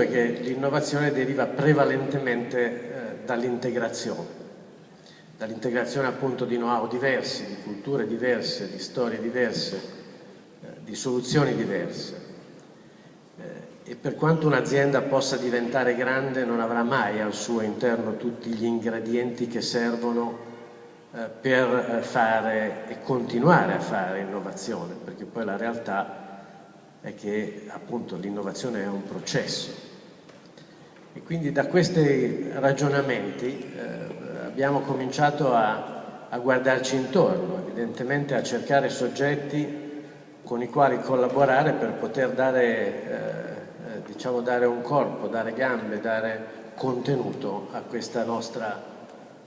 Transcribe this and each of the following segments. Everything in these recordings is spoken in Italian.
è che l'innovazione deriva prevalentemente eh, dall'integrazione, dall'integrazione appunto di know-how diversi, di culture diverse, di storie diverse, eh, di soluzioni diverse. Eh, e per quanto un'azienda possa diventare grande non avrà mai al suo interno tutti gli ingredienti che servono per fare e continuare a fare innovazione, perché poi la realtà è che appunto l'innovazione è un processo. E quindi da questi ragionamenti eh, abbiamo cominciato a, a, guardarci intorno, evidentemente a cercare soggetti con i quali collaborare per poter dare, eh, eh diciamo dare un corpo, dare gambe, dare contenuto a questa nostra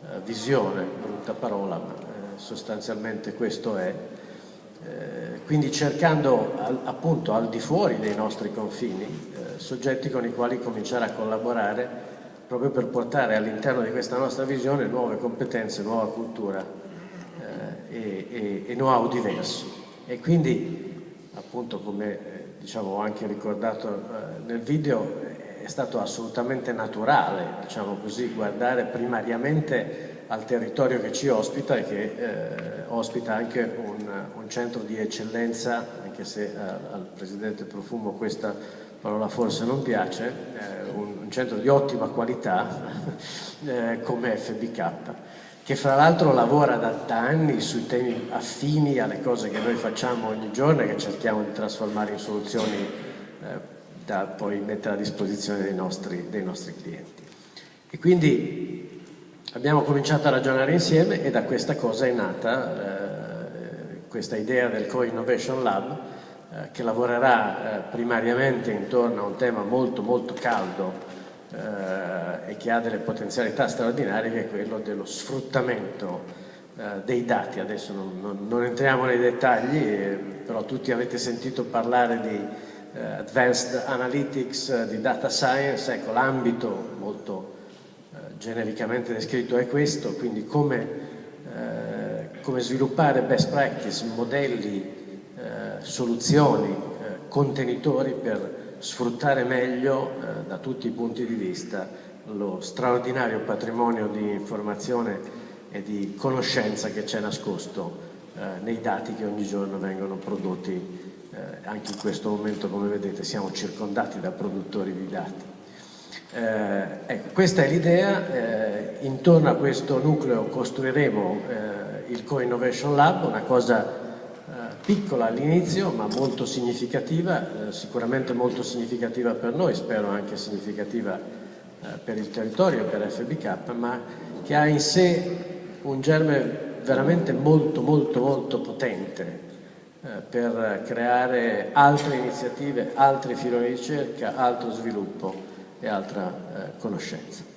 eh, visione, brutta parola, ma eh, sostanzialmente questo è. Eh, quindi cercando al, appunto al di fuori dei nostri confini eh, soggetti con i quali cominciare a collaborare proprio per portare all'interno di questa nostra visione nuove competenze, nuova cultura eh, e, e, e know-how diverso. E quindi appunto come eh, diciamo, ho anche ricordato eh, nel video è stato assolutamente naturale diciamo così, guardare primariamente al territorio che ci ospita e che eh, ospita anche un, un, centro di eccellenza, anche se eh, al Presidente Profumo questa parola forse non piace, eh, un, un, centro di ottima qualità eh, come FBK, che fra l'altro lavora da, da, anni sui temi affini alle cose che noi facciamo ogni giorno e che cerchiamo di trasformare in soluzioni eh, da poi mettere a disposizione dei nostri, dei nostri clienti. E quindi Abbiamo cominciato a ragionare insieme e da questa cosa è nata eh, questa idea del Co-Innovation Lab eh, che lavorerà eh, primariamente intorno a un tema molto molto caldo eh, e che ha delle potenzialità straordinarie che è quello dello sfruttamento eh, dei dati. Adesso non, non, non, entriamo nei dettagli, eh, però tutti avete sentito parlare di Advanced Analytics, di Data Science, ecco l'ambito molto genericamente descritto è questo, quindi come, eh, come sviluppare best practice, modelli, eh, soluzioni, eh, contenitori per sfruttare meglio eh, da tutti i punti di vista lo straordinario patrimonio di informazione e di conoscenza che c'è nascosto eh, nei dati che ogni giorno vengono prodotti eh, anche in questo momento come vedete siamo circondati da produttori di dati eh, ecco, questa è l'idea, eh, intorno a questo nucleo costruiremo eh, il Co-Innovation Lab, una cosa eh, piccola all'inizio ma molto significativa, eh, sicuramente molto significativa per noi, spero anche significativa eh, per il territorio per FBK, ma che ha in sé un germe veramente molto molto molto potente per creare altre iniziative, altri filoni di ricerca, altro sviluppo e altra eh, conoscenza.